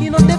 y no te